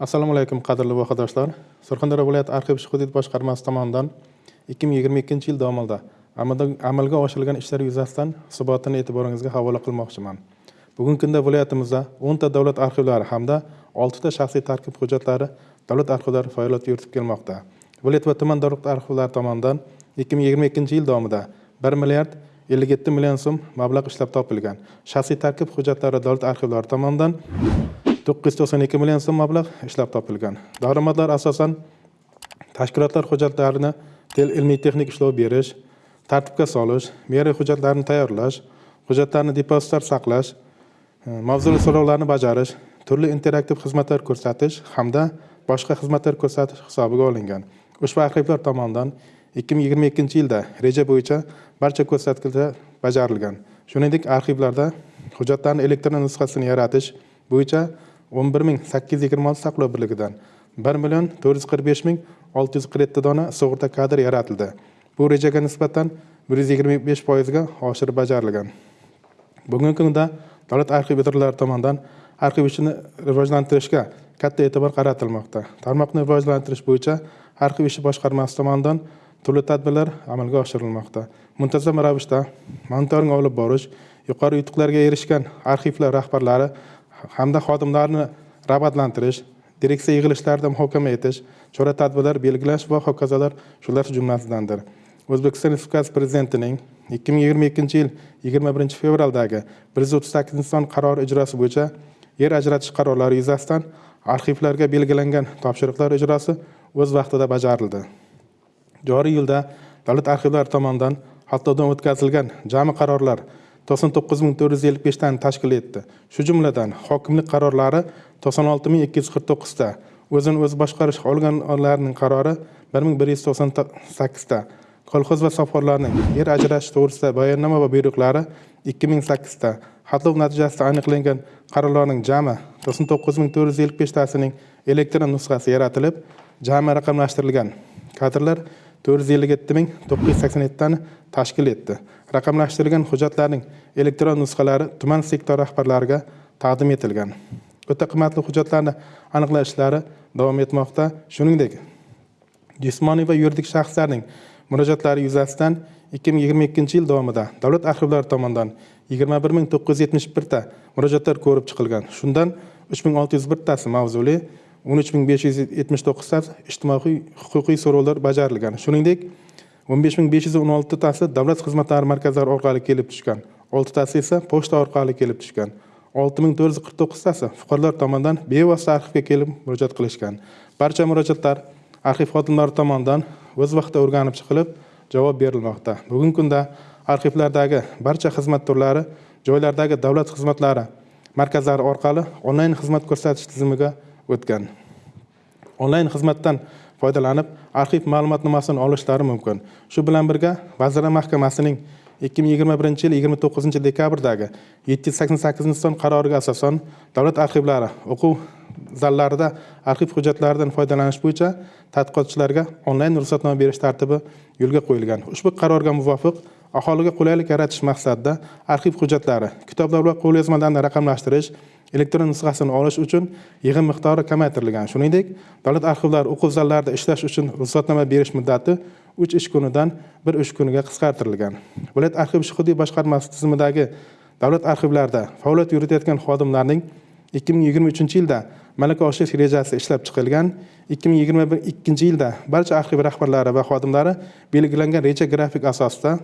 assalomu alaykum qadrli vohadoshlar surxondaryo viloyati arxiv ish hudud boshqarmasi tomonidan ikki ming yigirma ikkinchi yil davomida amalga oshirilgan ishlar yuzasidan hisobotini e'tiboringizga havola qilmoqchiman. Bugungi kunda viloyatimizda o'nta davlat arxivlari hamda oltita shaxsiy tarkib hujjatlari davlat arxivlari faoliyat yuritib kelmoqda. Viloyat va tuman davlat arxivlari tomonidan ikki ming yigirma ikkinchi yil davomida bir milliard ellik yetti million so'm mablag' ishlab topilgan shaxsiy tarkib hujjatlari davlat arxivlari tomonidan to'qqiz yuz to'qson ikki million so'm mablag' ishlab topilgan. Daromadlar asosan tashkilotlar hujjatlarini ilmiy texnik ishlov berish tartibga solish me'yoriy hujjatlarni tayyorlash hujjatlarni depozitlar saqlash e, mavzuli so'rovlarni bajarish turli interaktiv xizmatlar ko'rsatish hamda boshqa xizmatlar ko'rsatish hisobiga olingan. Ushbu arxivlar tomonidan ikki ming yigirma ikkinchi yilda reja bo'yicha barcha ko'rsatkichlar bajarilgan. Shuningdek arxivlarda hujjatlarni elektron nusxasini yaratish bo'yicha o'n bir ming sakkiz yuz yigirma olti saqlov birligidan 1 million to'rt yuz qirq besh ming olti yuz qirq yetti dona sug'urta kadr yaratildi. Bu rejaga nisbatan bir yuz yigirma besh foizga oshirib bajarilgan. Bugungi kunda davlat arxiv idoralari tomonidan arxiv ishini rivojlantirishga katta e'tibor qaratilmoqda. Tarmoqni rivojlantirish bo'yicha arxiv ishi boshqarmasi tomonidan turli tadbirlar amalga oshirilmoqda. Muntazam ravishda monitoring olib borish yuqori yutuqlarga erishgan arxivlar rahbarlari hamda xodimlarni rag'batlantirish direksiya yig'ilishlarida muhokama etish chora tadbirlar belgilash va hokazolar shular jumlasidandir. O'zbekiston respublikasi prezidentining ikki ming yigirma ikkinchi yil yigirma birinchi fevraldagi bir yuz o'ttiz sakkizinchi son qarori ijrosi bo'yicha yer ajratish qarorlari yuzasidan arxivlarga belgilangan topshiriqlar ijrosi o'z vaqtida bajarildi. Joriy yilda davlat arxivlari tomonidan xatlovdan o'tkazilgan jami qarorlar to'qson to'qqiz ming to'rt yuz ellik beshtani tashkil etdi. Shu jumladan hokimlik qarorlari to'qson olti ming ikki yuz qirq to'qqizta o'zini o'zi boshqarish organlarining qarori bir ming bir yuz to'qson sakkizta kolxoz va sovxozlarning yer ajratish to'g'risida bayonnoma va buyruqlari ikki ming sakkizta xatlov natijasida aniqlangan qarorlarning jami to'qson to'qqiz ming to'rt yuz ellik beshtasining elektron nusxasi yaratilib jami raqamlashtirilgan kadrlar to'rt yuz ellik yetti ming to'qqiz yuz sakson yettitani tashkil etdi. Raqamlashtirilgan hujjatlarning elektron nusxalari tuman sektor rahbarlariga taqdim etilgan. O'ta qimmatli hujjatlarni aniqlash ishlari davom etmoqda. Shuningdek jismoniy va yuridik shaxslarning murojaatlari yuzasidan ikki ming yigirma ikkinchi yil davomida davlat arxivlari tomonidan yigirma bir ming to'qqiz yuz yetmish birta murojaatlar ko'rib chiqilgan. Shundan uch ming olti yuz birtasi mavzuli o'n uch ming besh yuz yetmish to'qqiztasi ijtimoiy huquqiy so'rovlar bajarilgan. Shuningdek o'n besh ming besh yuz o'n oltitasi davlat xizmatlari markazlari orqali kelib tushgan oltitasi esa pochta orqali kelib tushgan olti ming to'rt yuz qirq to'qqiztasi fuqarolar tomonidan bevosita arxivga kelib murojaat qilishgan. Barcha murojaatlar arxiv xodimlari tomonidan o'z vaqtida o'rganib chiqilib javob berilmoqda. Bugungi kunda arxivlardagi barcha xizmat turlari joylardagi davlat xizmatlari markazlari orqali onlayn xizmat ko'rsatish tizimiga o'tgan. Onlayn xizmatdan foydalanib arxiv ma'lumotnomasini olishlari mumkin. Shu bilan birga vazirlar mahkamasining ikki ming yigirma birinchi yil yigirma to'qqizinchi dekabrdagi yetti yuz sakson sakkizinchi son qaroriga asosan davlat arxivlari o'quv zallarida arxiv hujjatlaridan foydalanish bo'yicha tadqiqotchilarga onlayn ruxsatnoma berish tartibi yo'lga qo'yilgan. Ushbu qarorga muvofiq aholiga qulaylik yaratish maqsadida arxiv hujjatlari kitoblar va qo'lyozmalarni raqamlashtirish elektron nusxasini olish uchun yig'im miqdori kamaytirilgan. Shuningdek davlat arxivlari o'quv zallarida ishlash uchun ruxsatnoma berish muddati uch ish kunidan bir ish kuniga qisqartirilgan. Viloyat arxiv hududiy boshqarmasi tizimidagi davlat arxivlarida faoliyat yuritayotgan xodimlarning ikki ming yigirma uchinchi yilda malaka oshirish rejasi ishlab chiqilgan ikki ming yigirma ikkinchi yilda barcha arxiv rahbarlari va xodimlari belgilangan reja grafik asosida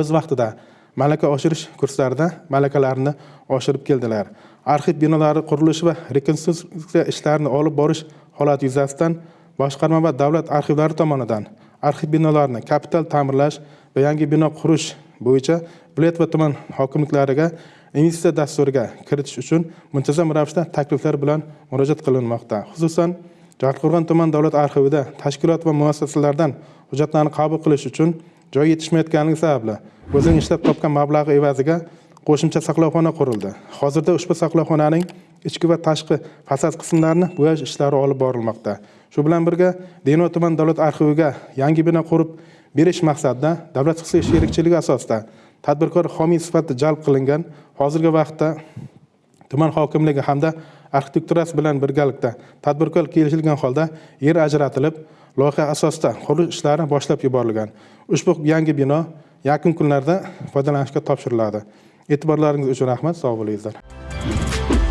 o'z vaqtida malaka oshirish kurslarida malakalarini oshirib keldilar. Arxiv binolari qurilishi va rekonstruksiya ishlarini olib borish holati yuzasidan boshqarma va davlat arxivlari tomonidan arxiv binolarini kapital ta'mirlash va yangi bino qurish bo'yicha viloyat va tuman hokimliklariga investitsiya dasturiga kiritish uchun muntazam ravishda takliflar bilan murojaat qilinmoqda. Xususan jarqo'rg'on tuman davlat arxivida tashkilot va muassasalardan hujjatlarni qabul qilish uchun joy yetishmayotganligi sababli o'zining ishlab topgan mablag'i evaziga qo'shimcha saqlovxona qurildi. Hozirda ushbu saqlovxonaning ichki va tashqi fasad qismlarini bo'yash ishlari olib borilmoqda. Shu bilan birga denov tuman davlat arxiviga yangi bino qurib berish maqsadida davlat xususiy sherikchiligi asosida tadbirkor homiy sifatida jalb qilingan hozirgi vaqtda tuman hokimligi hamda arxitekturasi bilan birgalikda tadbirkor kelishilgan holda yer ajratilib loyiha asosida qurilish ishlari boshlab yuborilgan. Ushbu yangi bino yaqin kunlarda foydalanishga topshiriladi. E'tiborlaringiz uchun rahmat sog' bo'linglar